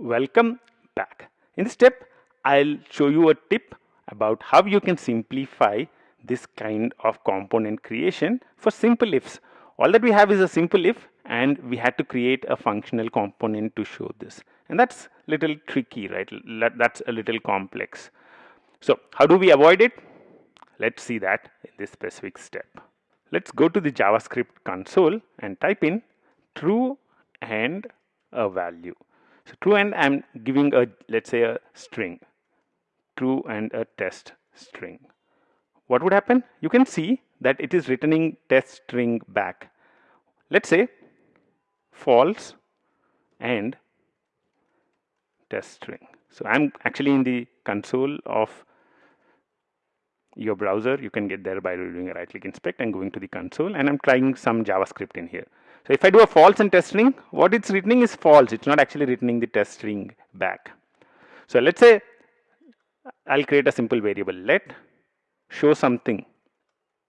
Welcome back. In this step, I'll show you a tip about how you can simplify this kind of component creation for simple ifs. All that we have is a simple if and we had to create a functional component to show this. And that's a little tricky, right? That's a little complex. So how do we avoid it? Let's see that in this specific step. Let's go to the JavaScript console and type in true and a value. So true and I'm giving a let's say a string true and a test string. What would happen? You can see that it is returning test string back. Let's say false and test string. So I'm actually in the console of your browser. You can get there by doing a right click inspect and going to the console and I'm trying some JavaScript in here. So if I do a false and test string, what it's returning is false. It's not actually returning the test string back. So let's say I'll create a simple variable. Let show something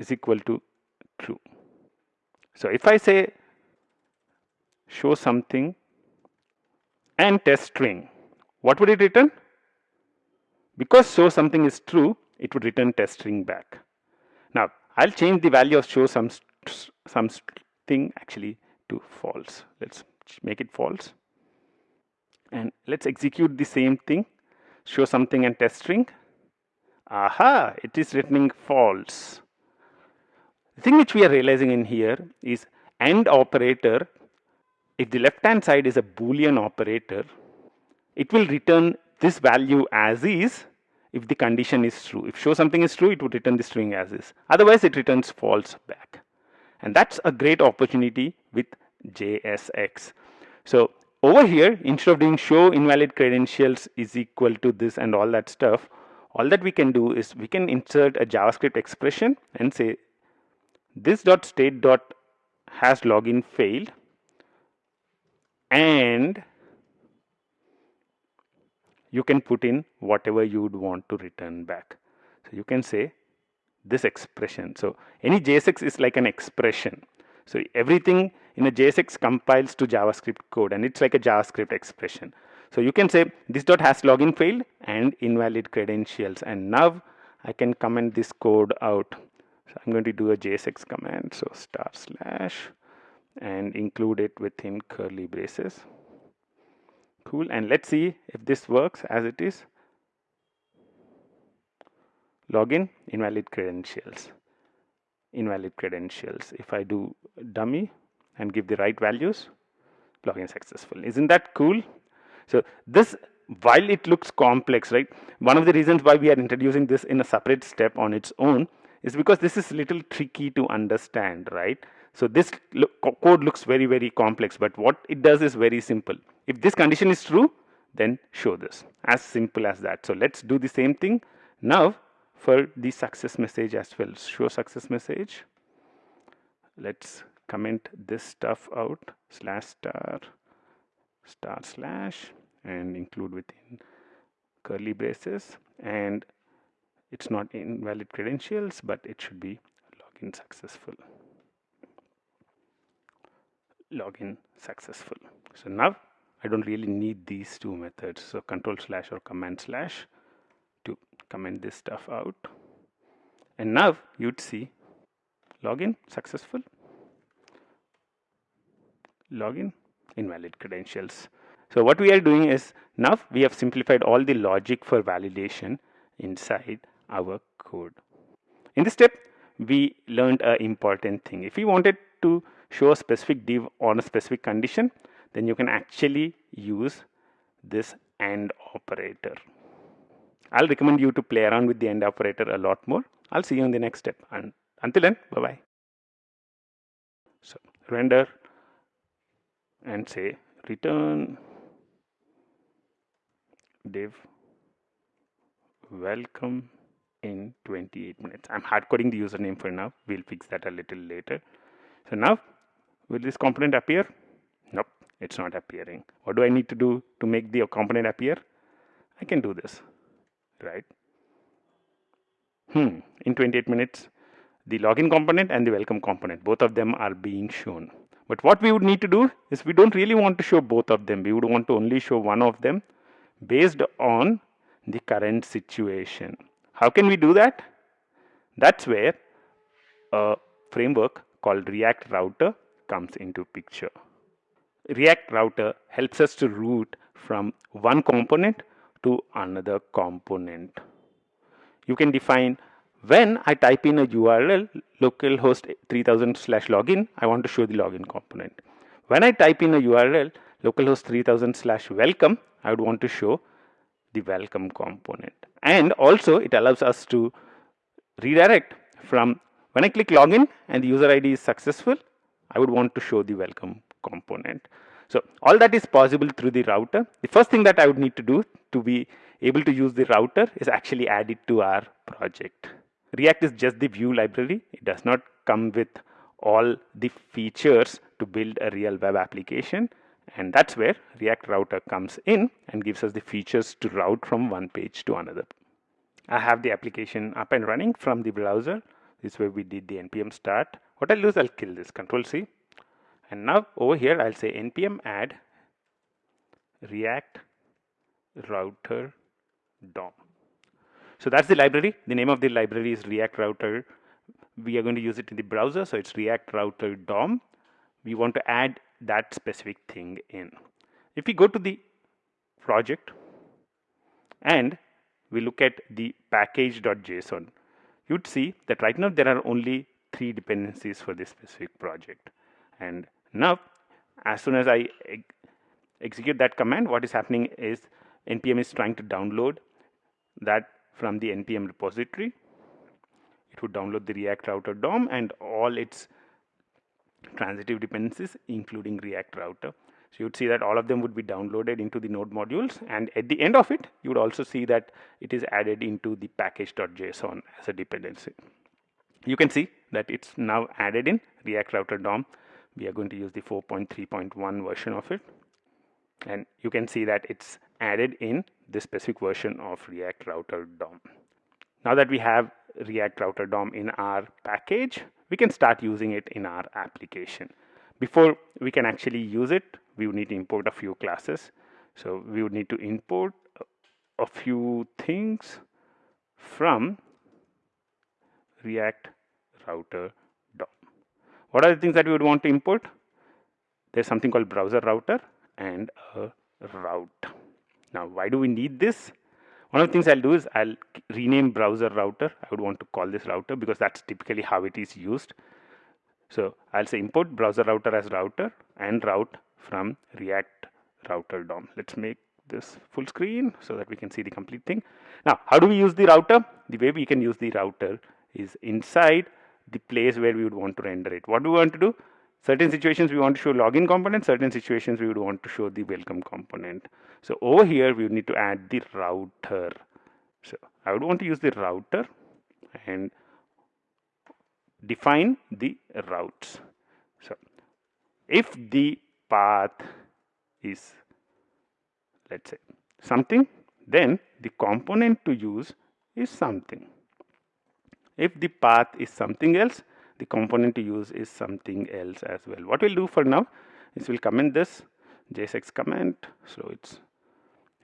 is equal to true. So if I say show something and test string, what would it return? Because show something is true, it would return test string back. Now I'll change the value of show some something actually to false. Let's make it false. And let's execute the same thing. Show something and test string. Aha, it is returning false. The thing which we are realizing in here is AND operator, if the left hand side is a boolean operator, it will return this value as is if the condition is true. If show something is true, it would return the string as is. Otherwise, it returns false back. And that's a great opportunity with JSX. So over here, instead of doing show invalid credentials is equal to this and all that stuff, all that we can do is we can insert a JavaScript expression and say this dot state dot has login failed and you can put in whatever you would want to return back. So you can say this expression. So any JSX is like an expression. So everything in a JSX compiles to JavaScript code and it's like a JavaScript expression. So you can say this dot has login failed and invalid credentials and now I can comment this code out. So I'm going to do a JSX command. So star slash and include it within curly braces. Cool. And let's see if this works as it is login invalid credentials. Invalid credentials. If I do dummy and give the right values login successful. Isn't that cool? So this while it looks complex right one of the reasons why we are introducing this in a separate step on its own is because this is a little tricky to understand right? So this lo code looks very very complex but what it does is very simple. If this condition is true then show this. As simple as that. So let's do the same thing. Now for the success message as well. Show success message. Let's comment this stuff out. Slash star star slash and include within curly braces. And it's not invalid credentials but it should be login successful. Login successful. So now I don't really need these two methods. So control slash or command slash comment this stuff out. And now you'd see login successful login invalid credentials. So what we are doing is now we have simplified all the logic for validation inside our code. In this step we learned an important thing. If we wanted to show a specific div on a specific condition then you can actually use this AND operator I'll recommend you to play around with the AND operator a lot more. I'll see you in the next step. And until then, bye-bye. So render and say return div welcome in 28 minutes. I'm hard coding the username for now. We'll fix that a little later. So now, will this component appear? Nope, it's not appearing. What do I need to do to make the component appear? I can do this right? Hmm, in 28 minutes, the login component and the welcome component, both of them are being shown. But what we would need to do is we don't really want to show both of them. We would want to only show one of them based on the current situation. How can we do that? That's where a framework called React Router comes into picture. React Router helps us to route from one component to another component. You can define when I type in a URL localhost 3000 slash login, I want to show the login component. When I type in a URL localhost 3000 slash welcome, I would want to show the welcome component. And also it allows us to redirect from when I click login and the user ID is successful, I would want to show the welcome component. So all that is possible through the router. The first thing that I would need to do to be able to use the router is actually add it to our project. React is just the view library. It does not come with all the features to build a real web application. And that's where React Router comes in and gives us the features to route from one page to another. I have the application up and running from the browser. This is where we did the npm start. What I'll do is I'll kill this, control C. And now over here, I'll say npm add react router DOM. So that's the library. The name of the library is React Router. We are going to use it in the browser. So it's React Router DOM. We want to add that specific thing in. If we go to the project and we look at the package.json, you'd see that right now there are only three dependencies for this specific project. And now, as soon as I execute that command, what is happening is npm is trying to download that from the npm repository. It would download the React Router DOM and all its transitive dependencies, including React Router. So you would see that all of them would be downloaded into the node modules. And at the end of it, you would also see that it is added into the package.json as a dependency. You can see that it's now added in React Router DOM. We are going to use the 4.3.1 version of it. And you can see that it's added in this specific version of React Router DOM. Now that we have React Router DOM in our package, we can start using it in our application. Before we can actually use it, we would need to import a few classes. So we would need to import a few things from React Router. What are the things that we would want to import? There's something called browser router and a route. Now, why do we need this? One of the things I'll do is I'll rename browser router. I would want to call this router because that's typically how it is used. So I'll say import browser router as router and route from React router DOM. Let's make this full screen so that we can see the complete thing. Now, how do we use the router? The way we can use the router is inside the place where we would want to render it. What do we want to do? Certain situations we want to show login component, certain situations we would want to show the welcome component. So over here we need to add the router. So I would want to use the router and define the routes. So if the path is let's say something, then the component to use is something. If the path is something else, the component to use is something else as well. What we'll do for now is we'll comment this JSX comment. So it's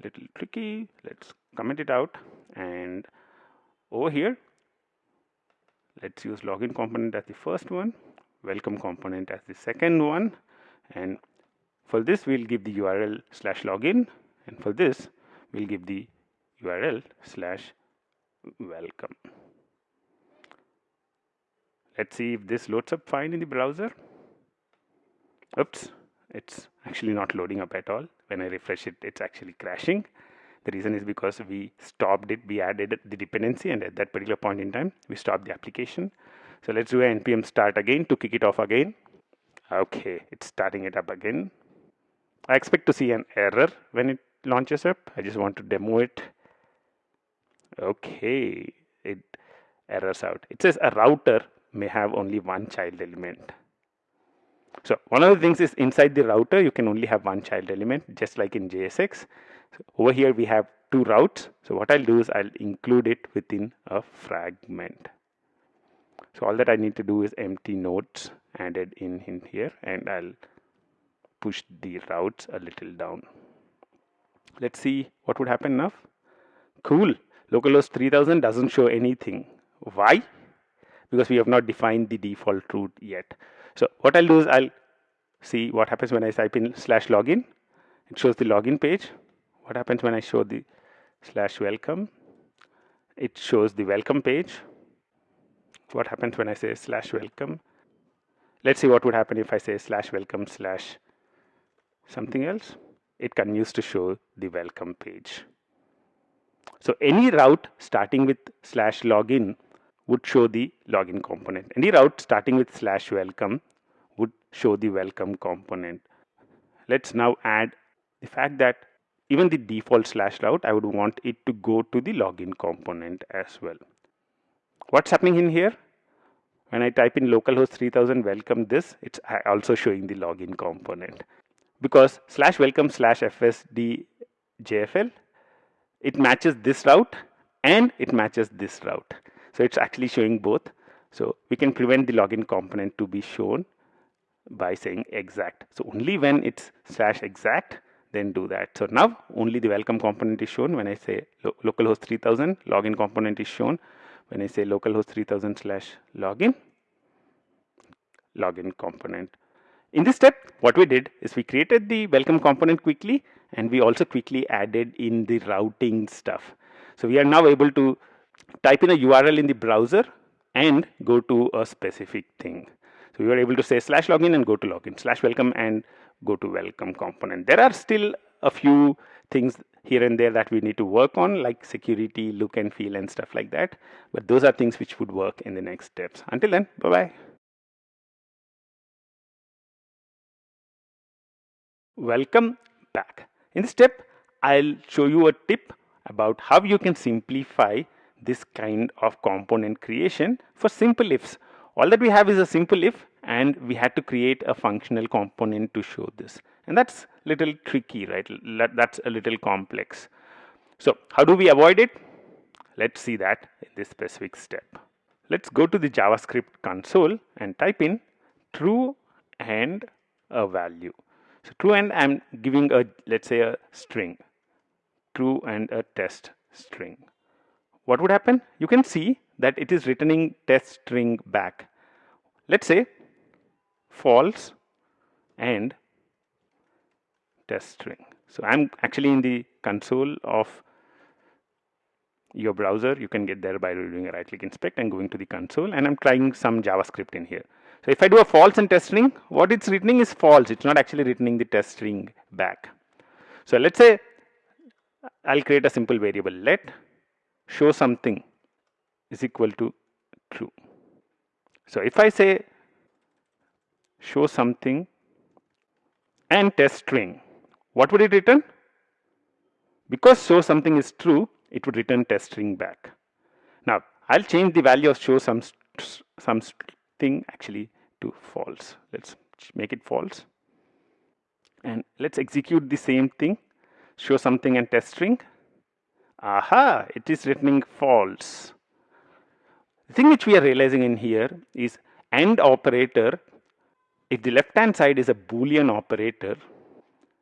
a little tricky. Let's comment it out. And over here, let's use login component as the first one, welcome component as the second one. And for this, we'll give the URL slash login. And for this, we'll give the URL slash welcome. Let's see if this loads up fine in the browser. Oops, it's actually not loading up at all. When I refresh it, it's actually crashing. The reason is because we stopped it, we added the dependency, and at that particular point in time, we stopped the application. So let's do an npm start again to kick it off again. Okay, it's starting it up again. I expect to see an error when it launches up. I just want to demo it. Okay, it errors out. It says a router may have only one child element. So one of the things is inside the router, you can only have one child element, just like in JSX. So over here, we have two routes. So what I'll do is I'll include it within a fragment. So all that I need to do is empty nodes added in, in here and I'll push the routes a little down. Let's see what would happen now. Cool. Localhost 3000 doesn't show anything. Why? Because we have not defined the default route yet. So what I'll do is I'll see what happens when I type in slash login. It shows the login page. What happens when I show the slash welcome? It shows the welcome page. What happens when I say slash welcome? Let's see what would happen if I say slash welcome slash something else. It continues to show the welcome page. So any route starting with slash login would show the login component. Any route starting with slash welcome would show the welcome component. Let's now add the fact that even the default slash route, I would want it to go to the login component as well. What's happening in here? When I type in localhost 3000 welcome this, it's also showing the login component. Because slash welcome slash fsd jfl, it matches this route and it matches this route. So it's actually showing both. So we can prevent the login component to be shown by saying exact. So only when it's slash exact, then do that. So now only the welcome component is shown when I say lo localhost 3000, login component is shown when I say localhost 3000 slash login, login component. In this step, what we did is we created the welcome component quickly and we also quickly added in the routing stuff. So we are now able to type in a URL in the browser and go to a specific thing. So we are able to say slash login and go to login, slash welcome and go to welcome component. There are still a few things here and there that we need to work on like security, look and feel and stuff like that. But those are things which would work in the next steps. Until then, bye-bye. Welcome back. In this step, I'll show you a tip about how you can simplify this kind of component creation for simple ifs. All that we have is a simple if and we had to create a functional component to show this. And that's a little tricky, right? That's a little complex. So how do we avoid it? Let's see that in this specific step. Let's go to the JavaScript console and type in true and a value. So true and I'm giving a, let's say a string, true and a test string what would happen? You can see that it is returning test string back. Let's say false and test string. So I'm actually in the console of your browser. You can get there by doing a right click inspect and going to the console and I'm trying some JavaScript in here. So if I do a false and test string, what it's returning is false. It's not actually returning the test string back. So let's say I'll create a simple variable let show something is equal to true. So if I say show something and test string, what would it return? Because show something is true, it would return test string back. Now I'll change the value of show some some thing actually to false. Let's make it false. And let's execute the same thing. Show something and test string. Aha, it is returning false. The thing which we are realizing in here is AND operator, if the left hand side is a boolean operator,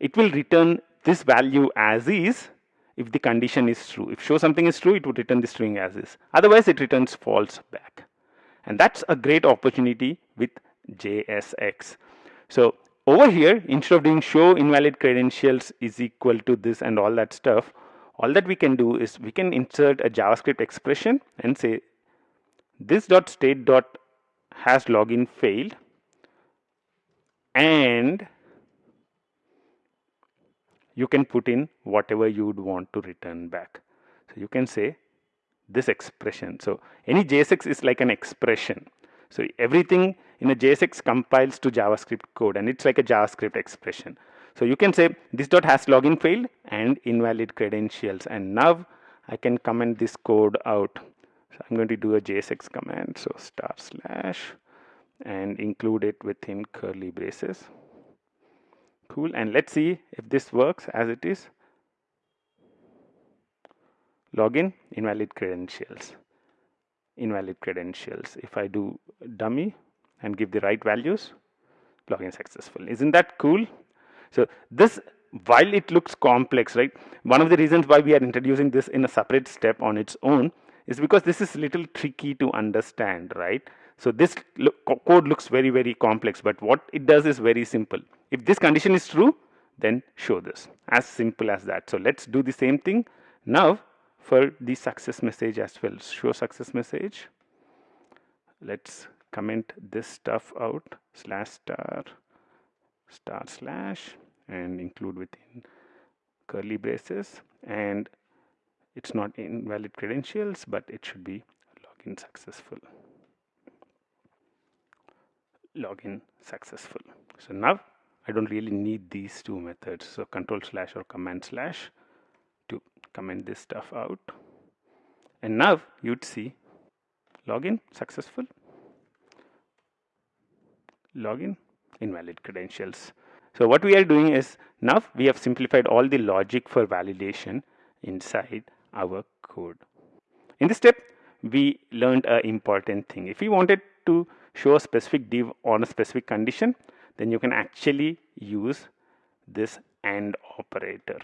it will return this value as is if the condition is true. If show something is true, it would return the string as is. Otherwise, it returns false back. And that's a great opportunity with JSX. So over here, instead of doing show invalid credentials is equal to this and all that stuff, all that we can do is we can insert a JavaScript expression and say this dot state dot has login failed and you can put in whatever you would want to return back. So you can say this expression. So any JSX is like an expression. So everything in a JSX compiles to JavaScript code and it's like a JavaScript expression. So you can say this dot has login failed and invalid credentials and now I can comment this code out. So I'm going to do a JSX command. So star slash and include it within curly braces. Cool. And let's see if this works as it is. Login invalid credentials. invalid credentials. If I do dummy and give the right values, login successful. Isn't that cool? So this, while it looks complex, right? One of the reasons why we are introducing this in a separate step on its own is because this is a little tricky to understand, right? So this code looks very, very complex, but what it does is very simple. If this condition is true, then show this as simple as that. So let's do the same thing now for the success message as well. Show success message. Let's comment this stuff out slash star star slash and include within curly braces. And it's not invalid credentials but it should be login successful. Login successful. So now I don't really need these two methods. So control slash or command slash to comment this stuff out. And now you'd see login successful. Login invalid credentials so what we are doing is now we have simplified all the logic for validation inside our code in this step we learned an important thing if we wanted to show a specific div on a specific condition then you can actually use this AND operator.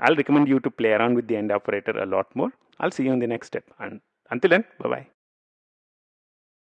I'll recommend you to play around with the AND operator a lot more. I'll see you in the next step. And until then, bye-bye.